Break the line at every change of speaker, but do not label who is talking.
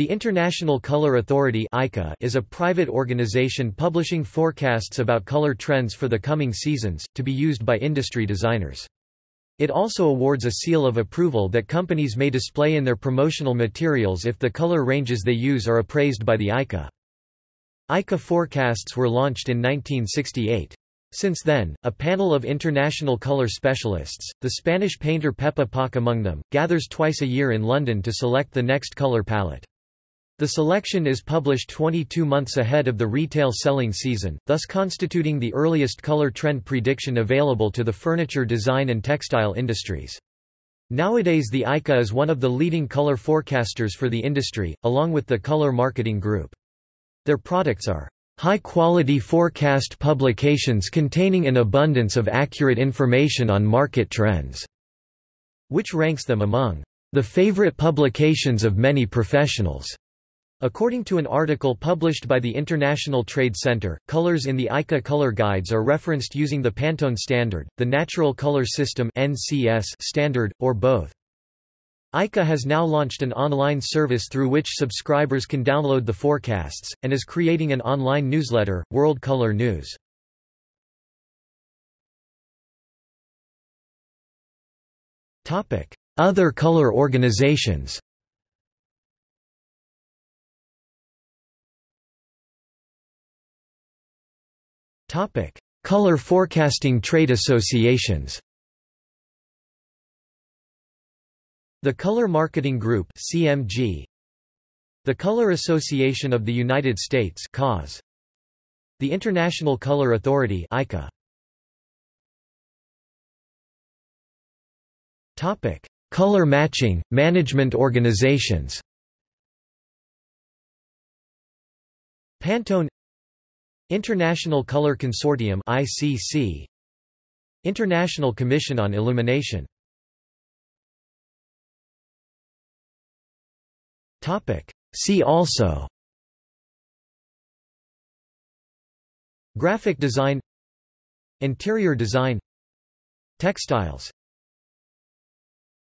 The International Color Authority is a private organization publishing forecasts about color trends for the coming seasons, to be used by industry designers. It also awards a seal of approval that companies may display in their promotional materials if the color ranges they use are appraised by the ICA. ICA forecasts were launched in 1968. Since then, a panel of international color specialists, the Spanish painter Pepa Poch among them, gathers twice a year in London to select the next color palette. The selection is published 22 months ahead of the retail selling season, thus constituting the earliest color trend prediction available to the furniture design and textile industries. Nowadays the ICA is one of the leading color forecasters for the industry, along with the Color Marketing Group. Their products are high-quality forecast publications containing an abundance of accurate information on market trends, which ranks them among the favorite publications of many professionals. According to an article published by the International Trade Center, colors in the ICA color guides are referenced using the Pantone standard, the Natural Color System standard, or both. ICA has now launched an online service through which subscribers can download the forecasts, and is creating an online newsletter, World Color News. Other color organizations Topic: Color forecasting trade associations. The Color Marketing Group (CMG), the Color Association of the United States (CAS), the International Color Authority (ICA). Topic: Color matching management organizations. Pantone International Color Consortium ICC International Commission on Illumination. Topic. See also. Graphic design. Interior design. Textiles